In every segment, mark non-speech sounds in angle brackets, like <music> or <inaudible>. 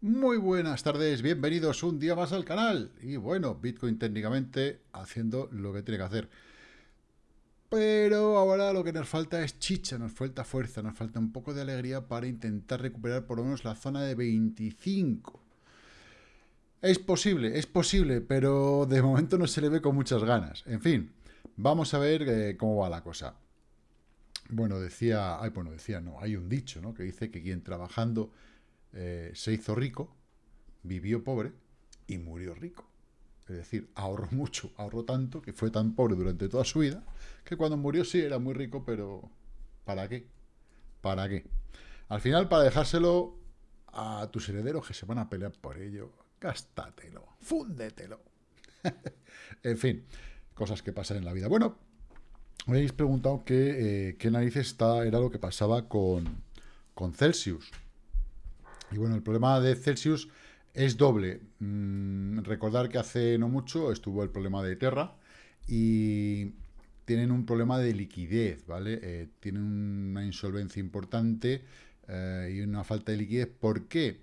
Muy buenas tardes, bienvenidos un día más al canal. Y bueno, Bitcoin técnicamente haciendo lo que tiene que hacer. Pero ahora lo que nos falta es chicha, nos falta fuerza, nos falta un poco de alegría para intentar recuperar por lo menos la zona de 25. Es posible, es posible, pero de momento no se le ve con muchas ganas. En fin, vamos a ver eh, cómo va la cosa. Bueno, decía, ay, bueno, decía, no, hay un dicho, ¿no? Que dice que quien trabajando eh, se hizo rico, vivió pobre y murió rico. Es decir, ahorró <laughs> mucho, ahorró tanto, que fue tan pobre durante toda su vida, que cuando murió sí era muy rico, pero ¿para qué? ¿Para qué? Al final, para dejárselo a tus herederos que se van a pelear por ello, gástatelo, fúndetelo. <laughs> en fin, cosas que pasan en la vida. Bueno, me habéis preguntado que, eh, qué narices está, era lo que pasaba con, con Celsius. Y bueno, el problema de Celsius es doble. Mm, recordar que hace no mucho estuvo el problema de Terra y tienen un problema de liquidez, ¿vale? Eh, tienen una insolvencia importante eh, y una falta de liquidez. ¿Por qué?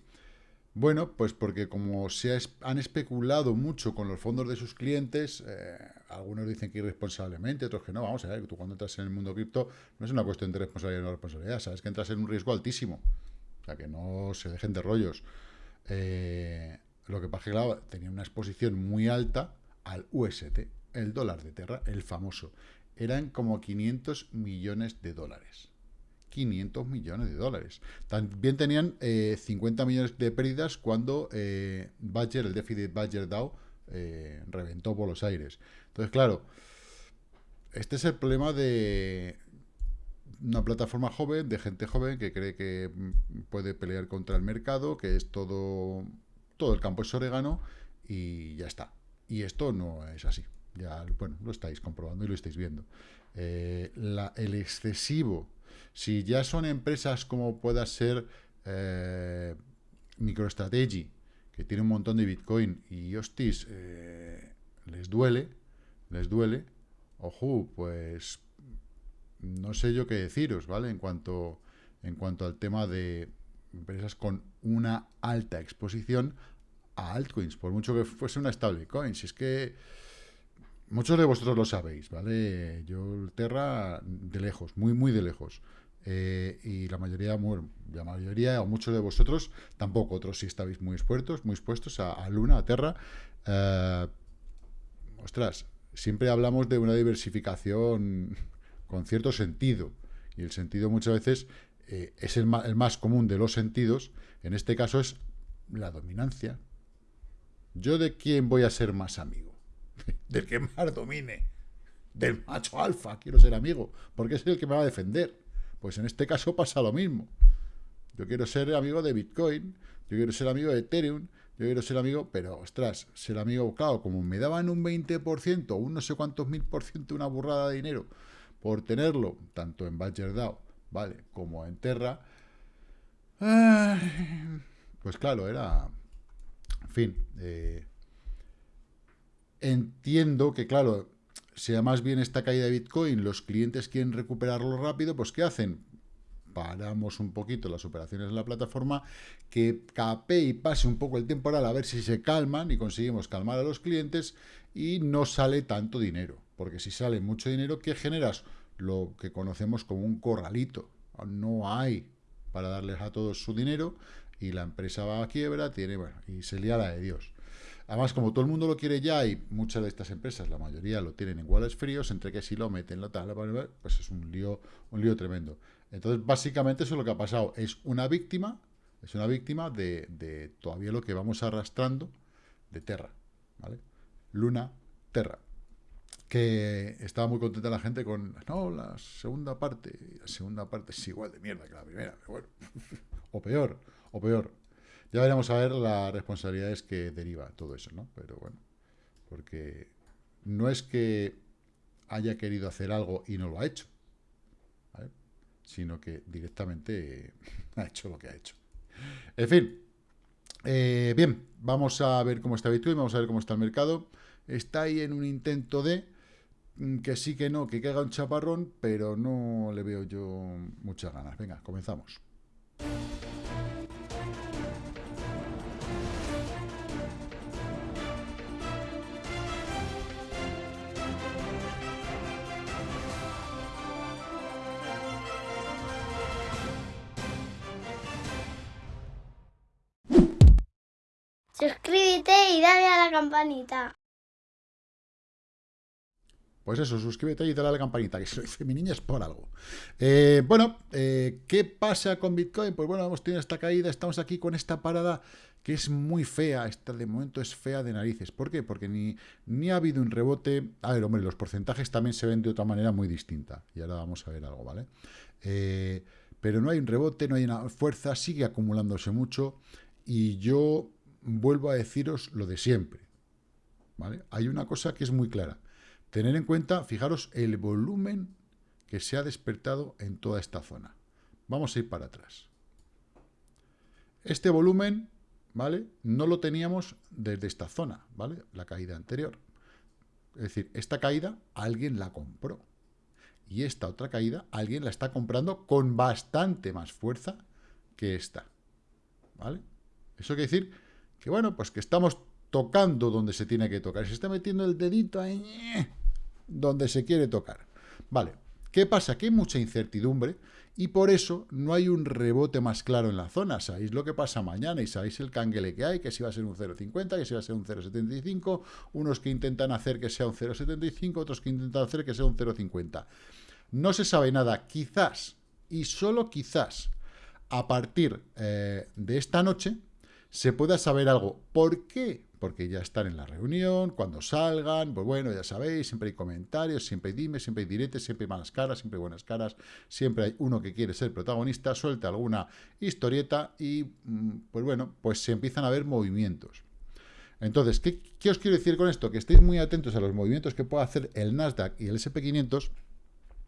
Bueno, pues porque como se han especulado mucho con los fondos de sus clientes, eh, algunos dicen que irresponsablemente, otros que no, vamos a ver, tú cuando entras en el mundo cripto no es una cuestión de responsabilidad o no responsabilidad, sabes que entras en un riesgo altísimo. O sea, que no se dejen de rollos. Eh, lo que pasa es que, claro, tenía una exposición muy alta al UST, el dólar de Terra, el famoso. Eran como 500 millones de dólares. 500 millones de dólares. También tenían 50 eh, millones de pérdidas cuando eh, Badger, el déficit Badger DAO, eh, reventó por los aires. Entonces, claro, este es el problema de, una plataforma joven, de gente joven que cree que mm, puede pelear contra el mercado, que es todo, todo el campo es orégano y ya está. Y esto no es así. Ya, bueno, lo estáis comprobando y lo estáis viendo. Eh, el excesivo, si ya son empresas como pueda ser eh, MicroStrategy, que tiene un montón de Bitcoin y hostis, eh, les duele, les duele, ojo, pues no sé yo qué deciros, ¿vale? En cuanto, en cuanto al tema de empresas con una alta exposición a altcoins, por mucho que fuese una stablecoin. Si es que muchos de vosotros lo sabéis, ¿vale? Yo Terra de lejos, muy, muy de lejos. Eh, y la mayoría, la mayoría o muchos de vosotros tampoco, otros sí estáis muy expuestos, muy expuestos a, Luna, a Terra. Eh, ostras, siempre hablamos de una diversificación con cierto sentido. Y el sentido muchas veces eh, es el, más común de los sentidos. En este caso es la dominancia. ¿Yo de quién voy a ser más amigo? <laughs> Del que más domine. Del macho alfa quiero ser amigo, porque es el que me va a defender. Pues en este caso pasa lo mismo. Yo quiero ser amigo de Bitcoin, yo quiero ser amigo de Ethereum, yo quiero ser amigo, pero ostras, ser amigo, claro, como me daban un 20%, un no sé cuántos mil por ciento, una burrada de dinero, por tenerlo, tanto en Badger DAO, ¿vale? Como en Terra, <sighs> pues claro, era... En fin, eh, entiendo que, claro, sea más bien esta caída de Bitcoin, los clientes quieren recuperarlo rápido, pues ¿qué hacen? Paramos un poquito las operaciones en la plataforma, que cape y pase un poco el temporal a ver si se calman y conseguimos calmar a los clientes y no sale tanto dinero. Porque si sale mucho dinero, ¿qué generas? Lo que conocemos como un corralito. No hay para darles a todos su dinero y la empresa va a quiebra, tiene, bueno, y se lía la de Dios. Además, como todo el mundo lo quiere ya y muchas de estas empresas, la mayoría lo tienen en wallets fríos, entre que si lo meten, lo tal, pues es un lío, un lío tremendo. Entonces, básicamente eso es lo que ha pasado. Es una víctima, es una víctima de, de todavía lo que vamos arrastrando de Terra, ¿vale? Luna, Terra que estaba muy contenta la gente con, no, la segunda parte, la segunda parte es igual de mierda que la primera, pero bueno, <laughs> o peor, o peor. Ya veremos a ver las responsabilidades que deriva todo eso, ¿no? Pero bueno, porque no es que haya querido hacer algo y no lo ha hecho, sino que directamente <laughs> ha hecho lo que ha hecho. En fin, eh, bien, vamos a ver cómo está Bitcoin, vamos a ver cómo está el mercado. Está ahí en un intento de Mm, que sí que no, que caiga un chaparrón, pero no le veo yo muchas ganas. Venga, comenzamos. Suscríbete y dale a la campanita. Pues eso, suscríbete y dale a la campanita, que <laughs> dice mi niña es por algo. Eh, bueno, eh, ¿qué pasa con Bitcoin? Pues bueno, hemos tenido esta caída, estamos aquí con esta parada que es muy fea, esta de momento es fea de narices. ¿Por qué? Porque ni, ni ha habido un rebote. A ver, hombre, los porcentajes también se ven de otra manera muy distinta. Y ahora vamos a ver algo, ¿vale? Eh, pero no hay un rebote, no hay una fuerza, sigue acumulándose mucho. Y yo vuelvo a deciros lo de siempre. ¿Vale? Hay una cosa que es muy clara. Tener en cuenta, fijaros, el volumen que se ha despertado en toda esta zona. Vamos a ir para atrás. Este volumen, ¿vale? No lo teníamos desde esta zona, ¿vale? La caída anterior. Es decir, esta caída alguien la compró. Y esta otra caída alguien la está comprando con bastante más fuerza que esta. ¿Vale? Eso quiere decir que, bueno, pues que estamos tocando donde se tiene que tocar. Se está metiendo el dedito ahí donde se quiere tocar. Vale, ¿qué pasa? Que hay mucha incertidumbre y por eso no hay un rebote más claro en la zona. Sabéis lo que pasa mañana y sabéis el canguele que hay, que si va a ser un 0,50, que si va a ser un 0,75, unos que intentan hacer que sea un 0,75, otros que intentan hacer que sea un 0,50. No se sabe nada, quizás, y solo quizás, a partir eh, de esta noche, se pueda saber algo. ¿Por qué? Porque ya están en la reunión, cuando salgan, pues bueno, ya sabéis, siempre hay comentarios, siempre hay dimes, siempre hay diretes, siempre hay malas caras, siempre hay buenas caras, siempre hay uno que quiere ser protagonista, suelta alguna historieta y, mm, pues bueno, pues se empiezan a ver movimientos. Entonces, ¿qué, os quiero decir con esto? Que estéis muy atentos a los movimientos que pueda hacer el Nasdaq y el SP500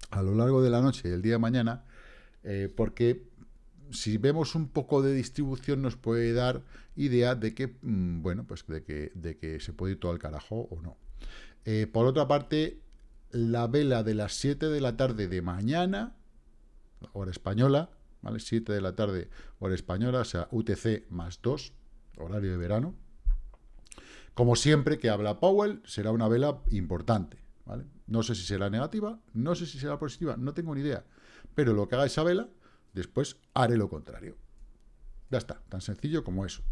a lo largo de la noche y el día de mañana, eh, porque si vemos un poco de distribución nos puede dar idea de que, mm, bueno, pues de que, de que se puede ir todo al carajo o no. Eh, por otra parte, la vela de las 7 de la tarde de mañana, hora española, ¿vale? 7 de la tarde, hora española, o sea, UTC más 2, horario de verano. Como siempre que habla Powell, será una vela importante, ¿vale? No sé si será negativa, no sé si será positiva, no tengo ni idea. Pero lo que haga esa vela Después haré lo contrario. Ya está, tan sencillo como eso.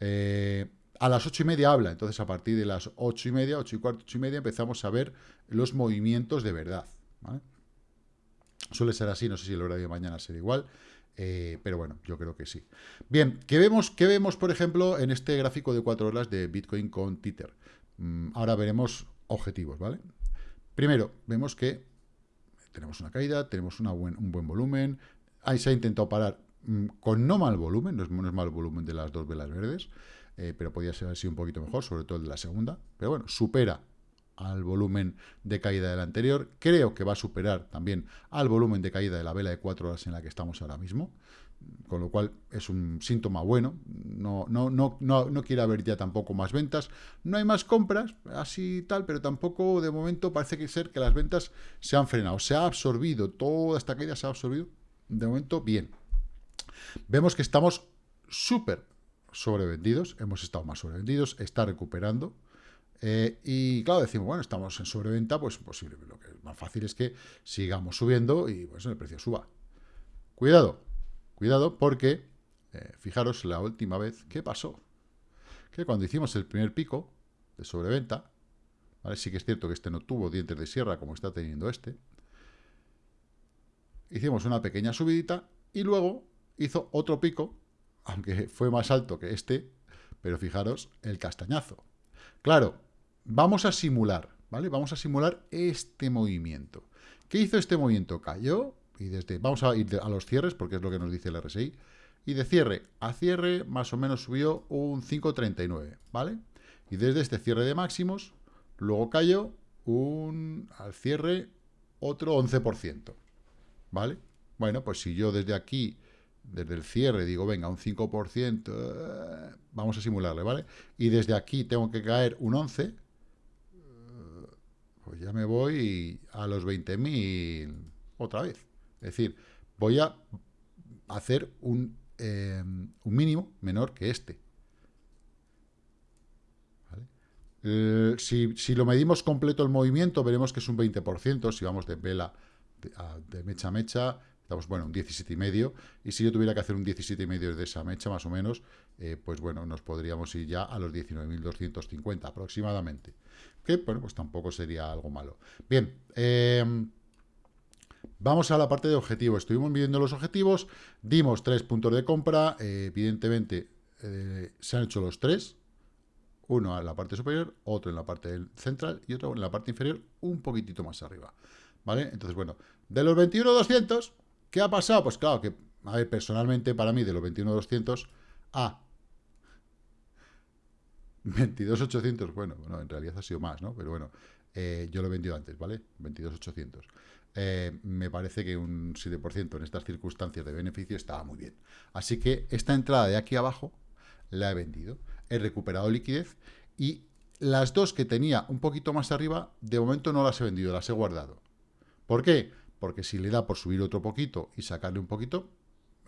Eh, a las ocho y media habla, entonces a partir de las ocho y media, ocho y cuarto, ocho y media, empezamos a ver los movimientos de verdad. Suele ser así, no sé si el horario de mañana será igual, eh, pero bueno, yo creo que sí. Bien, ¿qué vemos, ¿qué vemos, por ejemplo, en este gráfico de cuatro horas de Bitcoin con Tether? Mm, ahora veremos objetivos, ¿vale? Primero, vemos que tenemos una caída, tenemos un buen volumen, Ahí se ha intentado parar mm, con no mal volumen, no es, mal volumen de las dos velas verdes, eh, pero podía ser así un poquito mejor, sobre todo el de la segunda. Pero bueno, supera al volumen de caída del anterior. Creo que va a superar también al volumen de caída de la vela de cuatro horas en la que estamos ahora mismo. Con lo cual es un síntoma bueno. No, no, no, no, no quiere haber ya tampoco más ventas. No hay más compras, así tal, pero tampoco de momento parece que ser que las ventas se han frenado. Se ha absorbido, toda esta caída se ha absorbido de momento, bien. Vemos que estamos súper sobrevendidos, hemos estado más sobrevendidos, está recuperando. Eh, y claro, decimos, bueno, estamos en sobreventa, pues posible. Lo que es más fácil es que sigamos subiendo y pues el precio suba. Cuidado, cuidado, porque eh, fijaros la última vez, ¿qué pasó? Que cuando hicimos el primer pico de sobreventa, sí que es cierto que este no tuvo dientes de sierra como está teniendo este, hicimos una pequeña subidita y luego hizo otro pico, aunque fue más alto que este, pero fijaros el castañazo. Claro, vamos a simular, ¿vale? Vamos a simular este movimiento. ¿Qué hizo este movimiento? Cayó y desde... Vamos a ir a los cierres porque es lo que nos dice el RSI. Y de cierre a cierre más o menos subió un 5,39, ¿vale? Y desde este cierre de máximos, luego cayó un, al cierre otro 11%. ¿Vale? Bueno, pues si yo desde aquí, desde el cierre, digo, venga, un 5%, eh, vamos a simularle, ¿vale? Y desde aquí tengo que caer un 11, eh, pues ya me voy a los 20.000 otra vez. Es decir, voy a hacer un, em, un mínimo menor que este. Eh, si, si, lo medimos completo el movimiento, veremos que es un 20%, si vamos de vela de, mecha a mecha, Estamos, bueno, un 17,5. Y si yo tuviera que hacer un 17,5 de esa mecha, más o menos, eh, pues bueno, nos podríamos ir ya a los 19.250 aproximadamente. Que, bueno, pues tampoco sería algo malo. Bien, em, vamos a la parte de objetivos. Estuvimos midiendo los objetivos, dimos tres puntos de compra. Eh, evidentemente, eh, se han hecho los tres. Uno en la parte superior, otro en la parte central y otro en la parte inferior, un poquitito más arriba. ¿Vale? Entonces, bueno, de los 21.200 ¿Qué ha pasado? Pues claro que, a ver, personalmente para mí de los 21.200 a 22.800, bueno, bueno, en realidad ha sido más, ¿no? Pero bueno, eh, yo lo he vendido antes, ¿vale? 22.800. Eh, me parece que un 7% en estas circunstancias de beneficio estaba muy bien. Así que esta entrada de aquí abajo la he vendido. He recuperado liquidez y las dos que tenía un poquito más arriba, de momento no las he vendido, las he guardado. ¿Por qué? porque si le da por subir otro poquito y sacarle un poquito,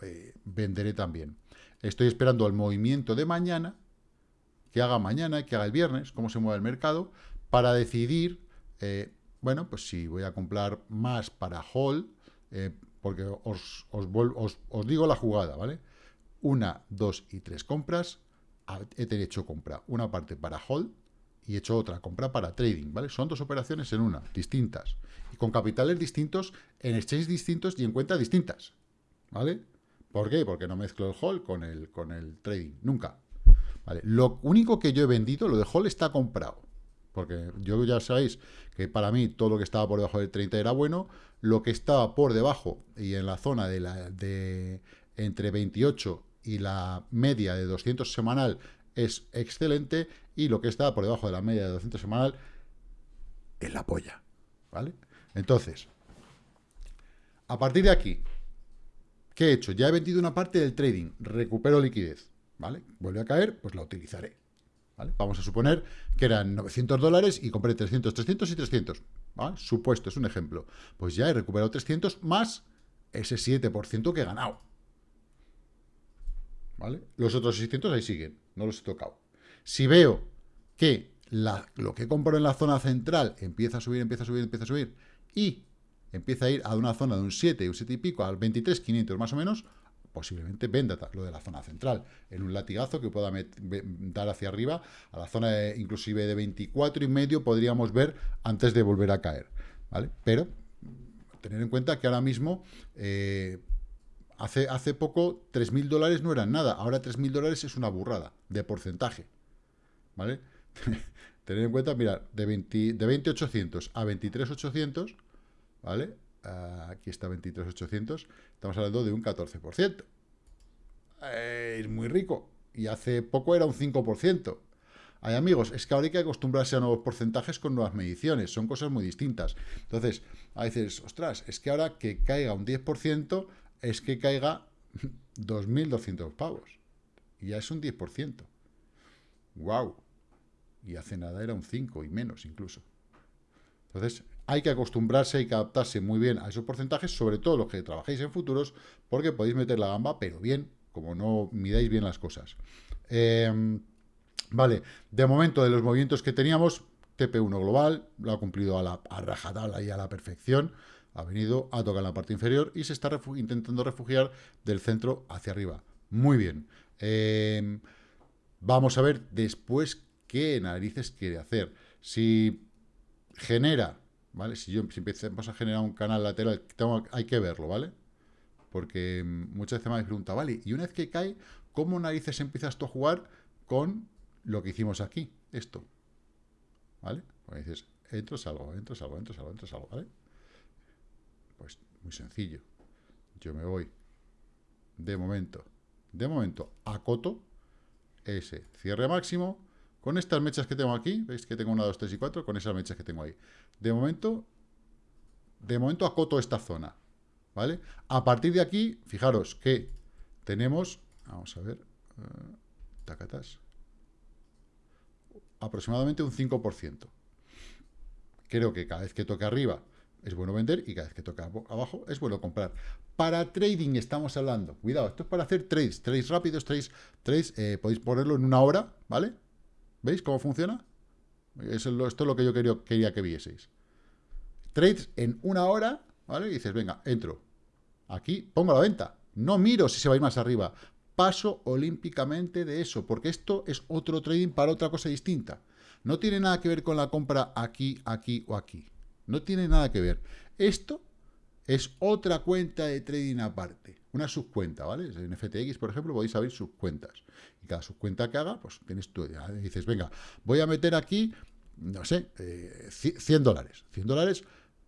eh, venderé también. Estoy esperando el movimiento de mañana, que haga mañana, que haga el viernes, cómo se mueve el mercado, para decidir, eh, bueno, pues si voy a comprar más para hold, eh, porque os, os, digo la jugada, ¿vale? Una, dos y tres compras, he hecho compra, una parte para hold y he hecho otra compra para trading, ¿vale? Son dos operaciones en una, distintas con capitales distintos, en exchanges distintos y en cuentas distintas, ¿vale? ¿Por qué? Porque no mezclo el hold con el, con el trading, nunca. ¿Vale? Lo único que yo he vendido, lo de hold está comprado, porque yo ya sabéis que para mí todo lo que estaba por debajo del 30 era bueno, lo que estaba por debajo y en la zona de, la, de entre 28 y la media de 200 semanal es excelente y lo que estaba por debajo de la media de 200 semanal es la polla, ¿vale? Entonces, a partir de aquí, ¿qué he hecho? Ya he vendido una parte del trading, recupero liquidez, ¿vale? Vuelve a caer, pues la utilizaré. Vamos a suponer que eran 900 dólares y compré 300, 300 y 300. ¿vale? Supuesto, es un ejemplo. Pues ya he recuperado 300 más ese 7% que he ganado. ¿Vale? Los otros 600 ahí siguen, no los he tocado. Si veo que lo que compro en la zona central empieza a subir, empieza a subir, empieza a subir, y empieza a ir a una zona de un 7, un 7 y pico, al 23.500 más o menos, posiblemente venda lo de la zona central, en un latigazo que pueda dar hacia arriba, a la zona inclusive de 24 y medio podríamos ver antes de volver a caer, ¿vale? Pero tener en cuenta que ahora mismo, eh, hace, hace poco 3.000 dólares no eran nada, ahora 3.000 dólares es una burrada de porcentaje, ¿vale? <laughs> Tener en cuenta, mira, de, 20, de 20.800 a 23.800, ¿vale? aquí está 23.800, estamos hablando de un 14%. es muy rico. Y hace poco era un 5%. Hay amigos, es que ahora hay que acostumbrarse a nuevos porcentajes con nuevas mediciones, son cosas muy distintas. Entonces, a veces, ostras, es que ahora que caiga un 10%, es que caiga <laughs> 2.200 pavos. Y ya es un 10%. ¡Wow! y hace nada era un 5 y menos incluso. Entonces, hay que acostumbrarse, hay que adaptarse muy bien a esos porcentajes, sobre todo los que trabajéis en futuros, porque podéis meter la gamba, pero bien, como no midáis bien las cosas. Em, vale, de momento de los movimientos que teníamos, TP1 global, lo ha cumplido a la a y a la perfección, ha venido a tocar la parte inferior y se está intentando refugiar del centro hacia arriba. Muy bien. Em, vamos a ver después qué narices quiere hacer. Si genera, ¿vale? Si yo si a generar un canal lateral, hay que verlo, ¿vale? Porque muchas veces me habéis preguntado, vale, y una vez que cae, ¿cómo narices empiezas tú a jugar con lo que hicimos aquí? Esto, ¿vale? Pues dices, entro, salgo, entro, salgo, entro, salgo, entro, salgo, ¿vale? Pues muy sencillo. Yo me voy, de momento, de momento, a coto, ese cierre máximo, con estas mechas que tengo aquí, veis que tengo una, dos, tres y cuatro, con esas mechas que tengo ahí. De momento, de momento acoto esta zona, ¿vale? A partir de aquí, fijaros que tenemos, vamos a ver, uh, tacatas, aproximadamente un 5%. Creo que cada vez que toque arriba es bueno vender y cada vez que toque abajo es bueno comprar. Para trading estamos hablando, cuidado, esto es para hacer trades, trades rápidos, trades, trades eh, podéis ponerlo en una hora, ¿vale? ¿Veis cómo funciona? esto es lo que yo quería, que vieseis. Trades en una hora, ¿vale? Y dices, venga, entro. aquí pongo la venta. No miro si se va más arriba. Paso olímpicamente de eso, porque esto es otro trading para otra cosa distinta. No tiene nada que ver con la compra aquí, aquí o aquí. No tiene nada que ver. Esto es otra cuenta de trading aparte, una subcuenta, ¿vale? En FTX, por ejemplo, podéis abrir subcuentas. Y cada subcuenta que haga, pues tienes tú, ya dices, venga, voy a meter aquí, no sé, 100 eh, dólares. 100 dólares,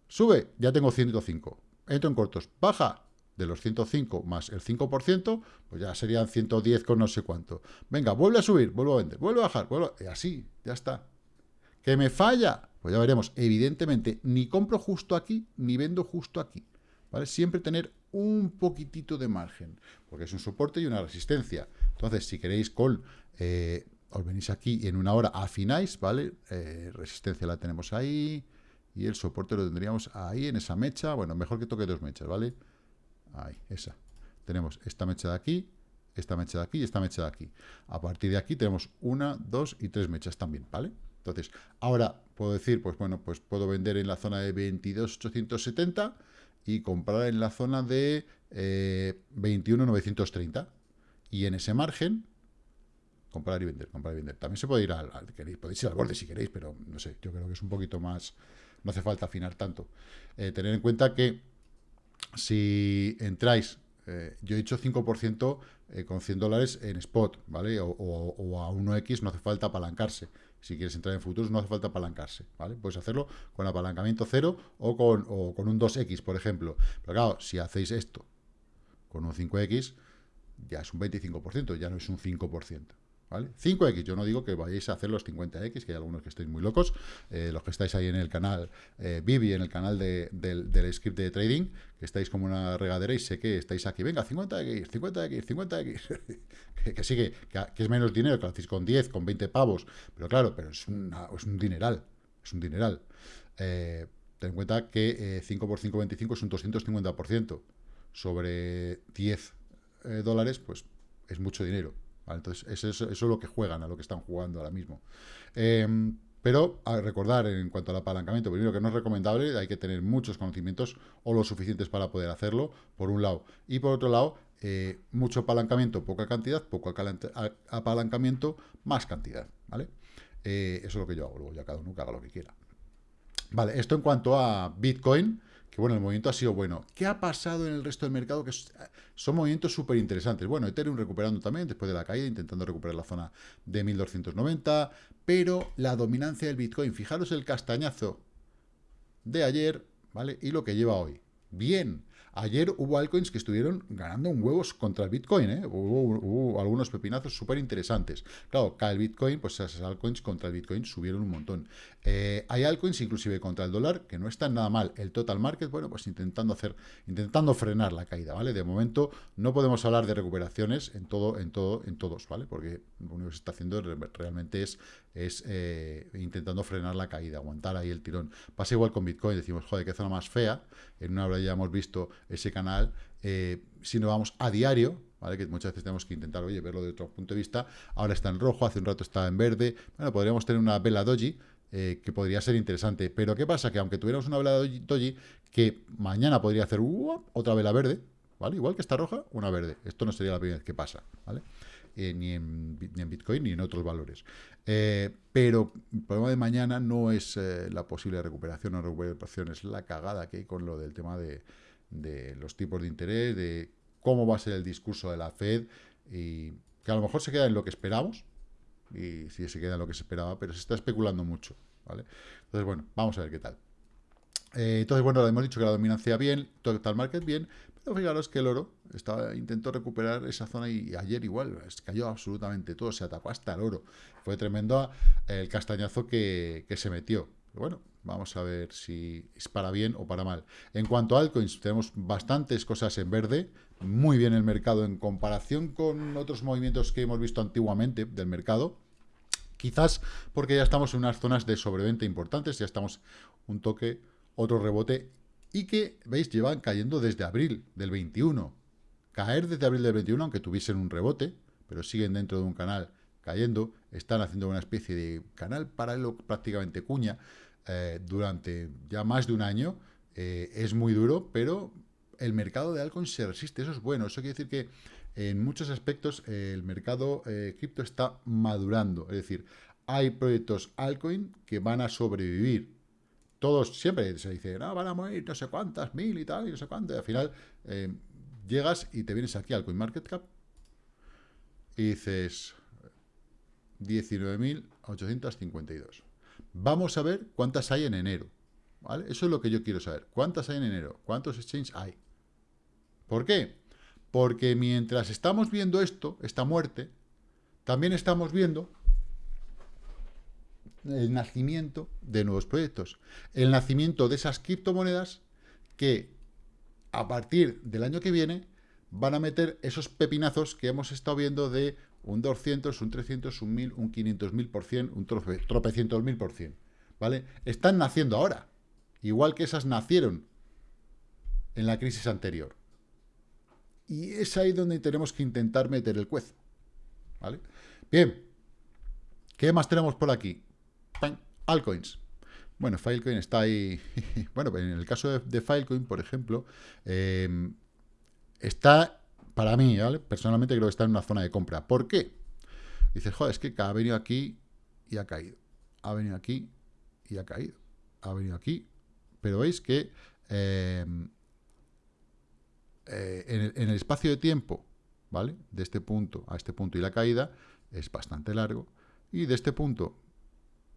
sube, ya tengo 105. Entro en cortos, baja, de los 105 más el 5%, pues ya serían 110 con no sé cuánto. Venga, vuelve a subir, vuelvo a vender, vuelve a bajar, vuelvo a... Y así, ya está. ¿Que me falla? Pues ya veremos. Evidentemente, ni compro justo aquí, ni vendo justo aquí. ¿Vale? Siempre tener un poquitito de margen, porque es un soporte y una resistencia. Entonces, si queréis con... Eh, os venís aquí y en una hora afináis, ¿vale? Eh, resistencia la tenemos ahí y el soporte lo tendríamos ahí en esa mecha. Bueno, mejor que toque dos mechas, ¿vale? Ahí, esa. Tenemos esta mecha de aquí, esta mecha de aquí y esta mecha de aquí. A partir de aquí tenemos una, dos y tres mechas también, ¿vale? Entonces, ahora puedo decir, pues bueno, pues puedo vender en la zona de 22.870 y comprar en la zona de eh, 21.930. Y en ese margen, comprar y vender, comprar y vender. También se puede ir al, podéis ir al borde si queréis, pero no sé, yo creo que es un poquito más, no hace falta afinar tanto. Eh, tener en cuenta que si entráis, eh, yo he hecho 5% eh, con 100 dólares en spot, ¿vale? O, a 1x no hace falta apalancarse. Si quieres entrar en futuros no hace falta apalancarse, ¿vale? Puedes hacerlo con apalancamiento cero o con, o con un 2x, por ejemplo. Pero claro, si hacéis esto con un 5x, ya es un 25%, ya no es un 5%. 5X, yo no digo que vayáis a hacer los 50X, que hay algunos que estáis muy locos, eh, los que estáis ahí en el canal eh, Vivi, en el canal del, script de trading, que estáis como una regadera y sé que estáis aquí, venga, 50X, 50X, 50X, que, sí, que, es menos dinero, que lo hacéis con 10, con 20 pavos, pero claro, pero es, un dineral, es un dineral. Eh, ten en cuenta que 5 por 5, 25 es un 250%, sobre 10 dólares, pues es mucho dinero. Entonces, eso, eso, es lo que juegan, a lo que están jugando ahora mismo. Em, pero a recordar en cuanto al apalancamiento, primero que no es recomendable, hay que tener muchos conocimientos o lo suficientes para poder hacerlo, por un lado. Y por otro lado, eh, mucho apalancamiento, poca cantidad, poco apalancamiento, más cantidad. ¿vale? Eh, eso es lo que yo hago, luego ya cada uno que haga lo que quiera. Vale, esto en cuanto a Bitcoin que bueno, el movimiento ha sido bueno. ¿Qué ha pasado en el resto del mercado? Que son movimientos súper interesantes. Bueno, Ethereum recuperando también después de la caída, intentando recuperar la zona de 1290, pero la dominancia del Bitcoin, fijaros el castañazo de ayer, ¿vale? Y lo que lleva hoy. Bien, Ayer hubo altcoins que estuvieron ganando un huevos contra el Bitcoin, ¿eh? hubo, algunos pepinazos súper interesantes. Claro, cae el Bitcoin, pues esas altcoins contra el Bitcoin subieron un montón. Eh, hay altcoins inclusive contra el dólar que no están nada mal. El total market, bueno, pues intentando hacer, intentando frenar la caída, ¿vale? De momento no podemos hablar de recuperaciones en todo, en todo, en todos, ¿vale? Porque lo único que se está haciendo realmente es, es eh, intentando frenar la caída, aguantar ahí el tirón. Pasa igual con Bitcoin, decimos, joder, qué zona más fea. En una hora ya hemos visto ese canal, eh, si no vamos a diario, ¿vale? que muchas veces tenemos que intentar, oye, verlo de otro punto de vista, ahora está en rojo, hace un rato estaba en verde, bueno, podríamos tener una vela doji, eh, que podría ser interesante, pero ¿qué pasa? Que aunque tuviéramos una vela doji, que mañana podría hacer otra vela verde, ¿vale? Igual que está roja, una verde, esto no sería la primera vez que pasa, ¿vale? Eh, ni, en, Bitcoin ni en otros valores. pero el problema de mañana no es la posible recuperación o recuperación, es la cagada que hay con lo del tema de, de los tipos de interés, de cómo va a ser el discurso de la Fed, y que a lo mejor se queda en lo que esperamos, y si se queda en lo que se esperaba, pero se está especulando mucho, ¿vale? Entonces, bueno, vamos a ver qué tal. Eh, entonces, bueno, hemos dicho que la dominancia bien, total market bien, pero fijaros que el oro intentó recuperar esa zona y ayer igual, cayó absolutamente todo, se atacó hasta el oro. Fue tremendo el castañazo que, que se metió. bueno, Vamos a ver si es para bien o para mal. En cuanto a altcoins, tenemos bastantes cosas en verde. Muy bien el mercado en comparación con otros movimientos que hemos visto antiguamente del mercado. Quizás porque ya estamos en unas zonas de sobreventa importantes, ya estamos un toque, otro rebote, y que, veis, llevan cayendo desde abril del 21. Caer desde abril del 21, aunque tuviesen un rebote, pero siguen dentro de un canal cayendo, están haciendo una especie de canal paralelo prácticamente cuña, eh, durante ya más de un año. Eh, es muy duro, pero el mercado de altcoins se resiste. Eso es bueno. Eso quiere decir que en muchos aspectos el mercado eh, cripto está madurando. Es decir, hay proyectos altcoin que van a sobrevivir. Todos siempre se dice, no, van a morir no sé cuántas mil y tal, y no sé cuántas. Y al final eh, llegas y te vienes aquí al CoinMarketCap y dices 19.852. Vamos a ver cuántas hay en enero. Eso es lo que yo quiero saber. ¿Cuántas hay en enero? ¿Cuántos exchanges hay? ¿Por qué? Porque mientras estamos viendo esto, esta muerte, también estamos viendo el nacimiento de nuevos proyectos. El nacimiento de esas criptomonedas que a partir del año que viene van a meter esos pepinazos que hemos estado viendo de un 200, un 300, un 1000, un 500 mil por cien, un tropecientos mil por cien. ¿Vale? Están naciendo ahora. Igual que esas nacieron en la crisis anterior. Y es ahí donde tenemos que intentar meter el cuezo. ¿Vale? Bien. ¿Qué más tenemos por aquí? Altcoins. Bueno, Filecoin está ahí. <laughs> bueno, en el caso de, Filecoin, por ejemplo, em, está, para mí, ¿vale? Personalmente creo que está en una zona de compra. ¿Por qué? Dices, joder, es que ha venido aquí y ha caído. Ha venido aquí y ha caído. Ha venido aquí. Pero veis que em, eh, en, el, en el espacio de tiempo, ¿vale? De este punto a este punto y la caída es bastante largo. Y de este punto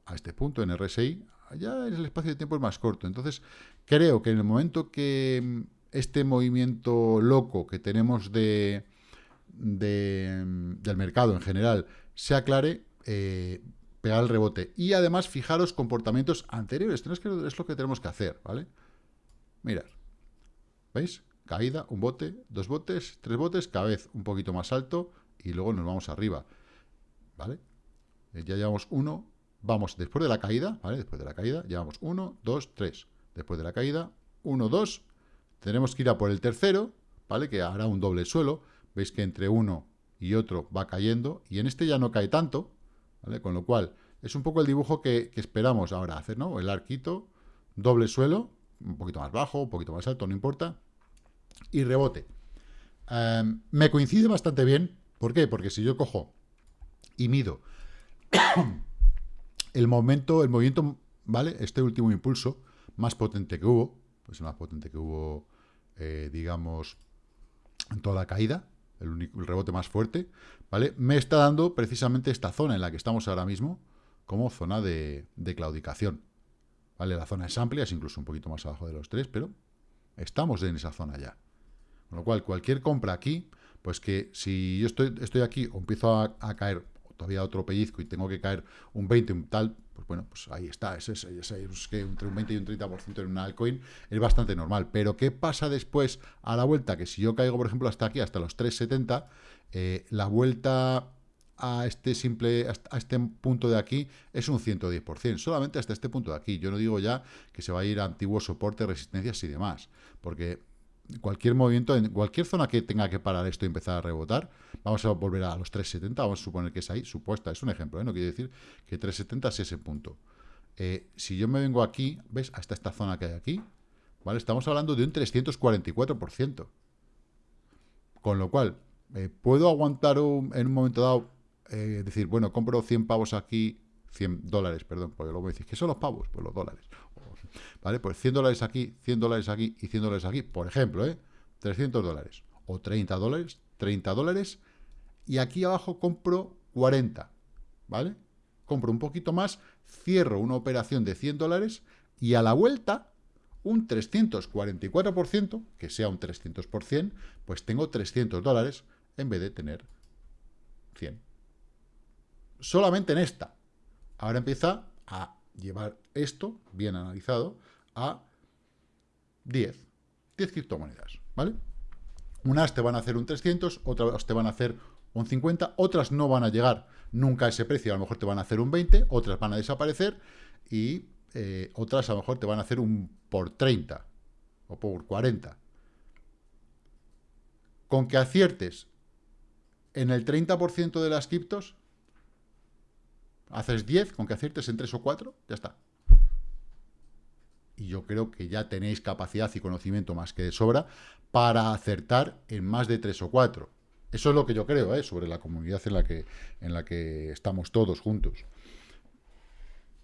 a este punto en RSI, ya el espacio de tiempo es más corto. Entonces, creo que en el momento que mm, este movimiento loco que tenemos de, mm, del mercado en general se aclare, eh, pegar el rebote. Y además, fijaros comportamientos anteriores. Esto es lo que tenemos que hacer, ¿vale? Mirad. ¿Veis? Caída, un bote, dos botes, tres botes, cada vez un poquito más alto y luego nos vamos arriba. ¿Vale? Eh, ya llevamos uno, vamos después de la caída, ¿vale? Después de la caída, llevamos 1, 2, 3. Después de la caída, 1, 2. Tenemos que ir a por el tercero, ¿vale? Que hará un doble suelo. Veis que entre uno y otro va cayendo. Y en este ya no cae tanto, ¿vale? Con lo cual, es un poco el dibujo que, esperamos ahora hacer, ¿no? El arquito, doble suelo, un poquito más bajo, un poquito más alto, no importa. Y rebote. Em, me coincide bastante bien. ¿Por qué? Porque si yo cojo y mido el momento, el movimiento, ¿vale? Este último impulso más potente que hubo, pues el más potente que hubo, eh, digamos, en toda la caída, el, único, rebote más fuerte, ¿vale? Me está dando precisamente esta zona en la que estamos ahora mismo como zona de, de claudicación, ¿vale? La zona es amplia, es incluso un poquito más abajo de los tres, pero estamos en esa zona ya. Con lo cual, cualquier compra aquí, pues que si yo estoy, estoy aquí o empiezo a caer todavía otro pellizco y tengo que caer un 20, un tal, pues bueno, pues ahí está, es, es, que entre un 20 y un 30% en una altcoin es bastante normal. Pero ¿qué pasa después a la vuelta? Que si yo caigo, por ejemplo, hasta aquí, hasta los 3,70, eh, la vuelta a este simple a este punto de aquí es un 110%, solamente hasta este punto de aquí. Yo no digo ya que se va a ir a antiguos soportes, resistencias y demás, porque cualquier movimiento, en cualquier zona que tenga que parar esto y empezar a rebotar, vamos a volver a los 370, vamos a suponer que es ahí, supuesta, es un ejemplo, ¿eh? no quiere decir que 370 es ese punto. Eh, si yo me vengo aquí, ¿ves? Hasta esta zona que hay aquí, ¿vale? Estamos hablando de un 344%. Con lo cual, eh, ¿puedo aguantar en un momento dado, decir, bueno, compro 100 pavos aquí, 100 dólares, perdón, porque luego me decís, ¿qué son los pavos? Pues los dólares. ¿Vale? Pues 100 dólares aquí, 100 dólares aquí y 100 dólares aquí, por ejemplo, ¿eh? 300 dólares o 30 dólares, 30 dólares y aquí abajo compro 40, ¿vale? Compro un poquito más, cierro una operación de 100 dólares y a la vuelta un 344%, que sea un 300%, pues tengo 300 dólares en vez de tener 100. Solamente en esta. Ahora empieza a llevar esto, bien analizado, a 10. 10 criptomonedas, ¿vale? Unas te van a hacer un 300, otras te van a hacer un 50, otras no van a llegar nunca a ese precio, a lo mejor te van a hacer un 20, otras van a desaparecer y eh, otras a lo mejor te van a hacer un por 30 o por 40. Con que aciertes en el 30% de las criptos, haces 10, con que aciertes en 3 o 4, ya está. y yo creo que ya tenéis capacidad y conocimiento más que de sobra para acertar en más de tres o cuatro. Eso es lo que yo creo, ¿eh? sobre la comunidad en la, que, en la que estamos todos juntos.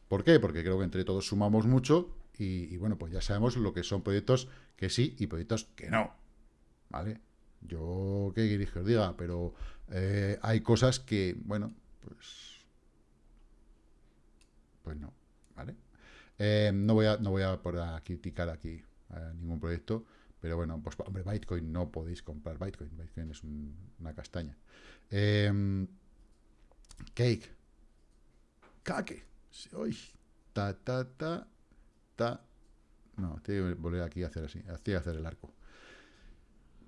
¿Por qué? Porque creo que entre todos sumamos mucho y, bueno, pues ya sabemos lo que son proyectos que sí y proyectos que no. ¿Vale? Yo, ¿qué queréis que os diga? Pero eh, hay cosas que, bueno, pues... Pues no, ¿vale? Eh, no, voy a, no voy a, criticar aquí ningún proyecto, pero bueno, pues hombre, Bitcoin no podéis comprar Bitcoin. Bitcoin es una castaña. Em, cake. Cake. Uy, ta, ta, ta, ta. No, tengo que volver aquí a hacer así, a hacer el arco.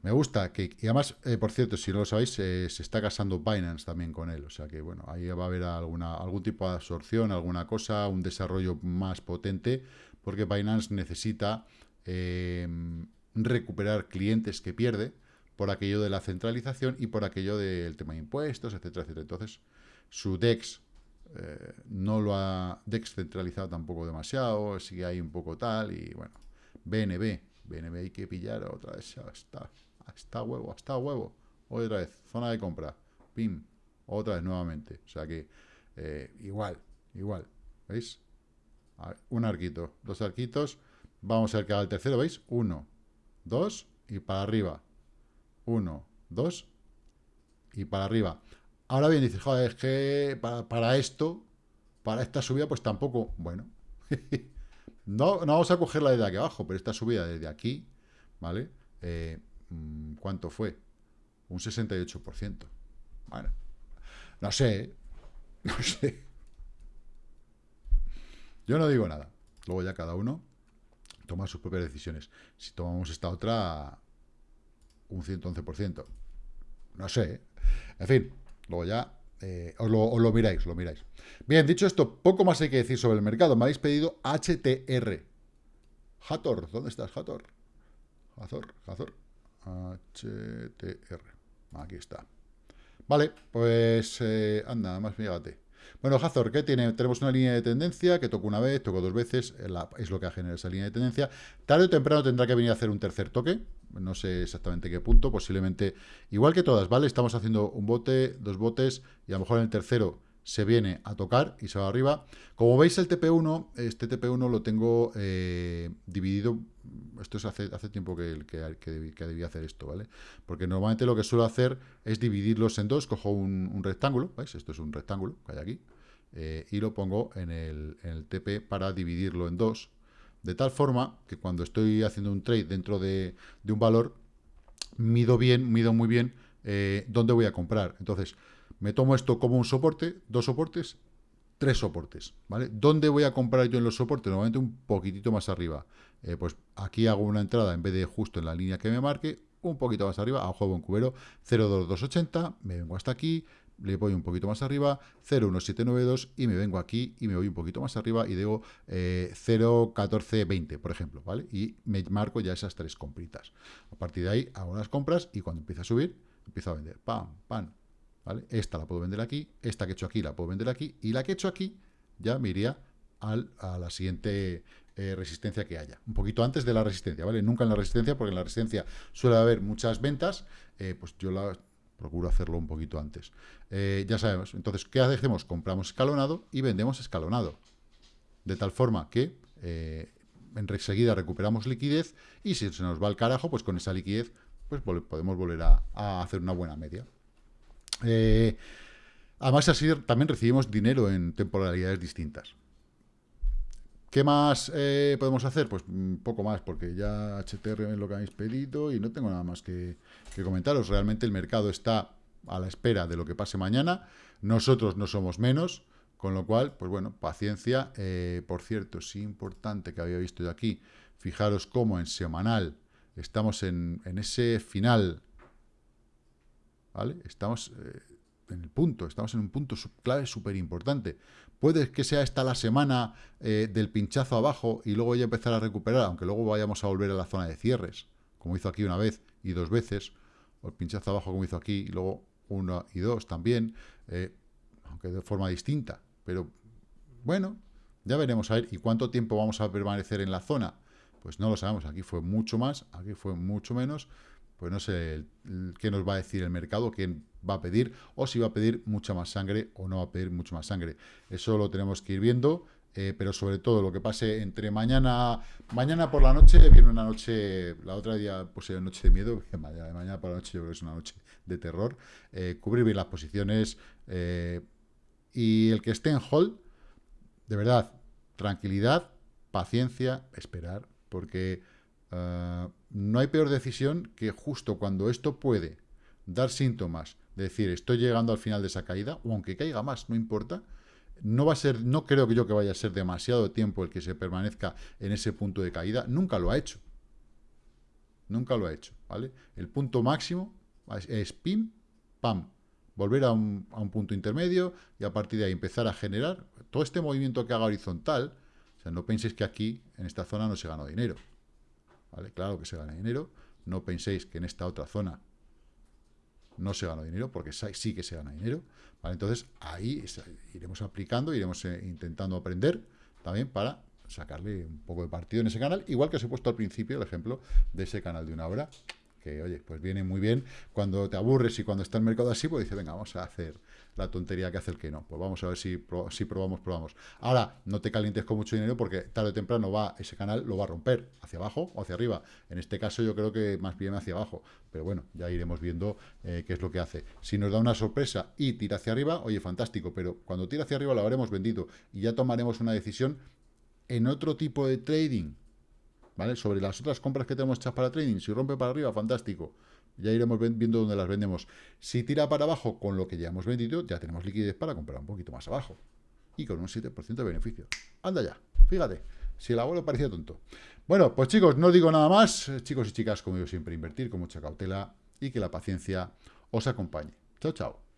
Me gusta Cake. Y además, eh, por cierto, si no lo sabéis, se está casando Binance también con él. O sea que, bueno, ahí va a haber alguna, algún tipo de absorción, alguna cosa, un desarrollo más potente, porque Binance necesita em, recuperar clientes que pierde por aquello de la centralización y por aquello del tema de impuestos, etcétera, etcétera. Entonces, su DEX eh, no lo ha DEX centralizado tampoco demasiado, sigue ahí un poco tal, y bueno, BNB, BNB hay que pillar otra vez, está huevo, está huevo, otra vez, zona de compra, pim, otra vez nuevamente, o sea que eh, igual, igual, ¿veis? un arquito, dos arquitos, vamos a ver que haga el tercero, ¿veis? Uno, 2 y para arriba. 1, 2 y para arriba. Ahora bien, dices, joder, es que para, esto, para esta subida, pues tampoco, bueno. <laughs> no, no vamos a cogerla desde aquí abajo, pero esta subida desde aquí, ¿vale? Eh, mm, ¿Cuánto fue? Un 68%. Bueno, no sé, <laughs> no sé. Yo no digo nada. Luego ya cada uno tomar sus propias decisiones. Si tomamos esta otra, un 111%. No sé. ¿eh? En fin, luego ya eh, os, lo, miráis, lo miráis. Bien, dicho esto, poco más hay que decir sobre el mercado. Me habéis pedido HTR. Hathor, ¿dónde estás, Hathor? Hathor, Hathor. HTR. Aquí está. Vale, pues eh, anda, más fíjate. Bueno, Hazor, ¿qué tiene? Tenemos una línea de tendencia que toco una vez, toco dos veces, es lo que genera esa línea de tendencia. Tarde o temprano tendrá que venir a hacer un tercer toque, no sé exactamente qué punto, posiblemente, igual que todas, ¿vale? Estamos haciendo un bote, dos botes, y a lo mejor en el tercero se viene a tocar y se va arriba. Como veis el TP1, este TP1 lo tengo eh, dividido, esto es hace, hace tiempo que, que, que, debía hacer esto, ¿vale? Porque normalmente lo que suelo hacer es dividirlos en dos, cojo un, rectángulo, ¿veis? Esto es un rectángulo que hay aquí, eh, y lo pongo en el, TP para dividirlo en dos, de tal forma que cuando estoy haciendo un trade dentro de, un valor, mido bien, mido muy bien eh, dónde voy a comprar. Entonces, me tomo esto como un soporte, dos soportes, tres soportes, ¿vale? ¿Dónde voy a comprar yo en los soportes? Normalmente un poquitito más arriba. Eh, pues aquí hago una entrada en vez de justo en la línea que me marque, un poquito más arriba, a juego cubero, 02280, me vengo hasta aquí, le voy un poquito más arriba, 01792 y me vengo aquí y me voy un poquito más arriba y digo eh, 01420, por ejemplo, ¿vale? Y me marco ya esas tres compritas. A partir de ahí hago las compras y cuando empieza a subir, empiezo a vender, pam, pam, ¿vale? Esta la puedo vender aquí, esta que he hecho aquí la puedo vender aquí, y la que he hecho aquí ya me iría al, a la siguiente eh, resistencia que haya. Un poquito antes de la resistencia, ¿vale? Nunca en la resistencia, porque en la resistencia suele haber muchas ventas, eh, pues yo la procuro hacerlo un poquito antes. Eh, ya sabemos, entonces, ¿qué hacemos? Compramos escalonado y vendemos escalonado. De tal forma que enseguida recuperamos liquidez y si se nos va al carajo, pues con esa liquidez pues podemos volver a hacer una buena media. Además, así también recibimos dinero en temporalidades distintas. ¿Qué más eh, podemos hacer? Pues mm, poco más, porque ya HTR es lo que habéis pedido y no tengo nada más que, comentaros. Realmente el mercado está a la espera de lo que pase mañana. Nosotros no somos menos, con lo cual, pues bueno, paciencia. Eh, por cierto, sí importante que había visto yo aquí, fijaros cómo en semanal estamos en, en ese final ¿vale? Estamos eh, en el punto, estamos en un punto clave súper importante. Puede que sea esta la semana eh, del pinchazo abajo y luego ya empezar a recuperar, aunque luego vayamos a volver a la zona de cierres, como hizo aquí una vez y dos veces, o el pinchazo abajo como hizo aquí, y luego uno y dos también, eh, aunque de forma distinta. Pero bueno, ya veremos a ver, ¿y cuánto tiempo vamos a permanecer en la zona? Pues no lo sabemos, aquí fue mucho más, aquí fue mucho menos, pues no sé qué nos va a decir el mercado, quién va a pedir, o si va a pedir mucha más sangre o no va a pedir mucho más sangre. Eso lo tenemos que ir viendo, eh, pero sobre todo lo que pase entre mañana, mañana por la noche, viene una noche, la otra día era noche de miedo, <laughs> mañana, mañana por la noche yo creo que es una noche de terror, eh, cubrir bien las posiciones, eh, y el que esté en hold, de verdad, tranquilidad, paciencia, esperar, porque no hay peor decisión que justo cuando esto puede dar síntomas decir, estoy llegando al final de esa caída, o aunque caiga más, no importa, no va a ser, no creo que yo que vaya a ser demasiado tiempo el que se permanezca en ese punto de caída, nunca lo ha hecho. Nunca lo ha hecho, ¿vale? El punto máximo es, pim, pam, volver a un, punto intermedio y a partir de ahí empezar a generar todo este movimiento que haga horizontal, o sea, no penséis que aquí, en esta zona, no se gana dinero, ¿vale? Claro que se gana dinero, no penséis que en esta otra zona no se gana dinero, porque sí que se gana dinero. Entonces, ahí iremos aplicando, iremos eh, intentando aprender también para sacarle un poco de partido en ese canal, igual que os he puesto al principio el ejemplo de ese canal de una hora, que, oye, pues viene muy bien cuando te aburres y cuando está el mercado así, pues dice, venga, vamos a hacer la tontería que hace el que no. Pues vamos a ver si, si probamos, probamos. Ahora, no te calientes con mucho dinero porque tarde o temprano va ese canal lo va a romper hacia abajo o hacia arriba. En este caso yo creo que más bien hacia abajo. Pero bueno, ya iremos viendo eh, qué es lo que hace. Si nos da una sorpresa y tira hacia arriba, oye, fantástico. Pero cuando tira hacia arriba lo habremos vendido y ya tomaremos una decisión en otro tipo de trading. ¿Vale? Sobre las otras compras que tenemos hechas para trading. Si rompe para arriba, fantástico. Ya iremos viendo dónde las vendemos. Si tira para abajo con lo que ya hemos vendido, ya tenemos liquidez para comprar un poquito más abajo. Y con un 7% de beneficio. Anda ya, fíjate. Si el abuelo parecía tonto. Bueno, pues chicos, no digo nada más. Chicos y chicas, como yo siempre, invertir con mucha cautela y que la paciencia os acompañe. Chao, chao.